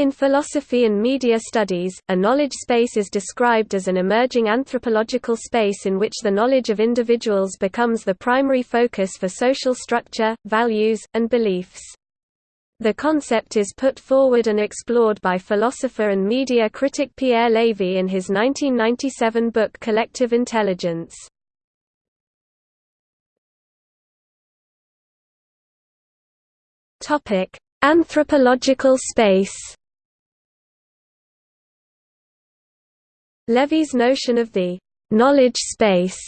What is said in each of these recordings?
In philosophy and media studies, a knowledge space is described as an emerging anthropological space in which the knowledge of individuals becomes the primary focus for social structure, values, and beliefs. The concept is put forward and explored by philosopher and media critic Pierre Levy in his 1997 book Collective Intelligence. Anthropological space Levy's notion of the knowledge space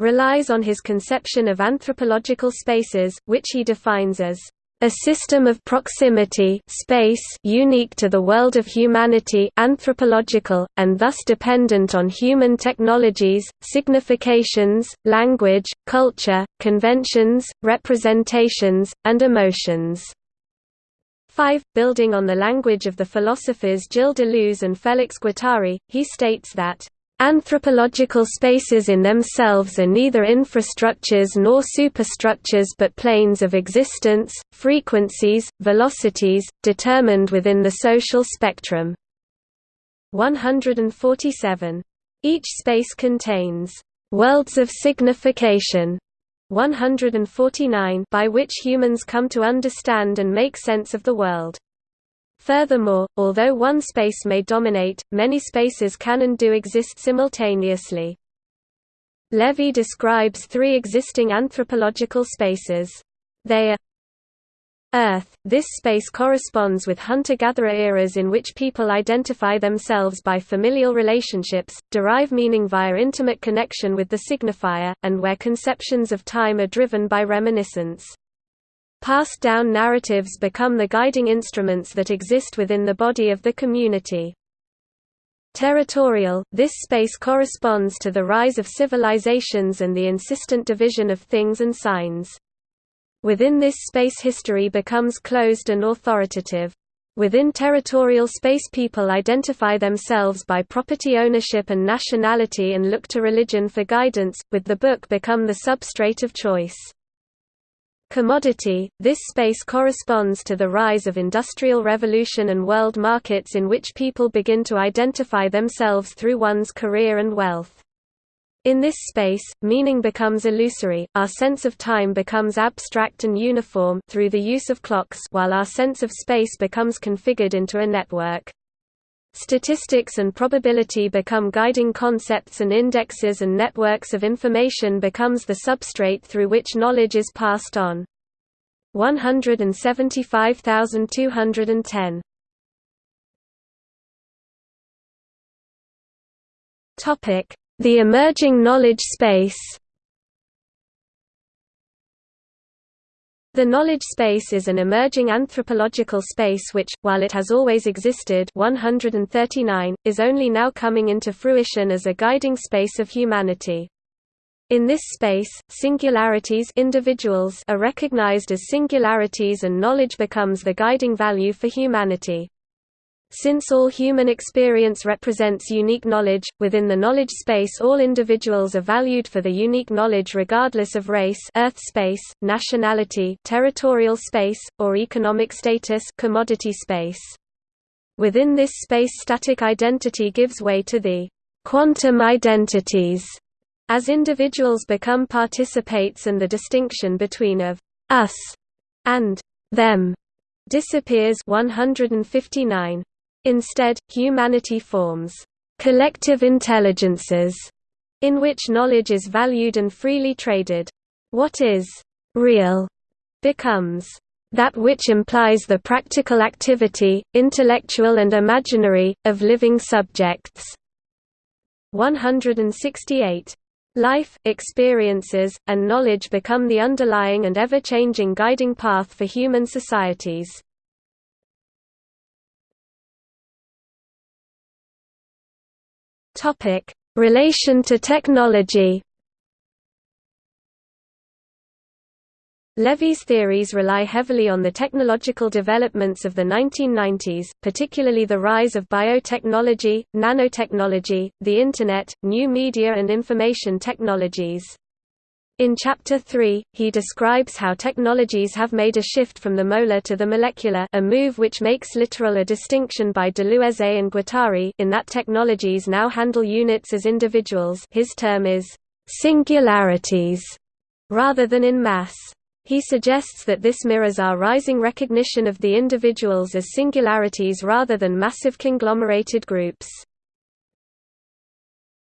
relies on his conception of anthropological spaces, which he defines as a system of proximity space unique to the world of humanity anthropological, and thus dependent on human technologies, significations, language, culture, conventions, representations, and emotions. 5. Building on the language of the philosophers Gilles Deleuze and Félix Guattari, he states that Anthropological spaces in themselves are neither infrastructures nor superstructures but planes of existence, frequencies, velocities, determined within the social spectrum. 147. Each space contains worlds of signification 149 by which humans come to understand and make sense of the world. Furthermore, although one space may dominate, many spaces can and do exist simultaneously. Levy describes three existing anthropological spaces. They are Earth – This space corresponds with hunter-gatherer eras in which people identify themselves by familial relationships, derive meaning via intimate connection with the signifier, and where conceptions of time are driven by reminiscence. Passed down narratives become the guiding instruments that exist within the body of the community. Territorial – This space corresponds to the rise of civilizations and the insistent division of things and signs. Within this space history becomes closed and authoritative. Within territorial space people identify themselves by property ownership and nationality and look to religion for guidance, with the book become the substrate of choice. Commodity – This space corresponds to the rise of industrial revolution and world markets in which people begin to identify themselves through one's career and wealth. In this space, meaning becomes illusory, our sense of time becomes abstract and uniform through the use of clocks while our sense of space becomes configured into a network. Statistics and probability become guiding concepts and indexes and networks of information becomes the substrate through which knowledge is passed on. 175,210 Topic the emerging knowledge space The knowledge space is an emerging anthropological space which, while it has always existed 139, is only now coming into fruition as a guiding space of humanity. In this space, singularities individuals are recognized as singularities and knowledge becomes the guiding value for humanity. Since all human experience represents unique knowledge, within the knowledge space all individuals are valued for the unique knowledge regardless of race earth space, nationality territorial space, or economic status commodity space. Within this space static identity gives way to the quantum identities as individuals become participates and the distinction between of us and them disappears 159 Instead, humanity forms collective intelligences in which knowledge is valued and freely traded. What is real becomes that which implies the practical activity, intellectual and imaginary, of living subjects. 168. Life, experiences, and knowledge become the underlying and ever-changing guiding path for human societies. Topic: Relation to technology. Levy's theories rely heavily on the technological developments of the 1990s, particularly the rise of biotechnology, nanotechnology, the Internet, new media and information technologies. In Chapter 3, he describes how technologies have made a shift from the molar to the molecular a move which makes literal a distinction by Deleuze and Guattari in that technologies now handle units as individuals his term is, "...singularities", rather than in mass. He suggests that this mirrors our rising recognition of the individuals as singularities rather than massive conglomerated groups.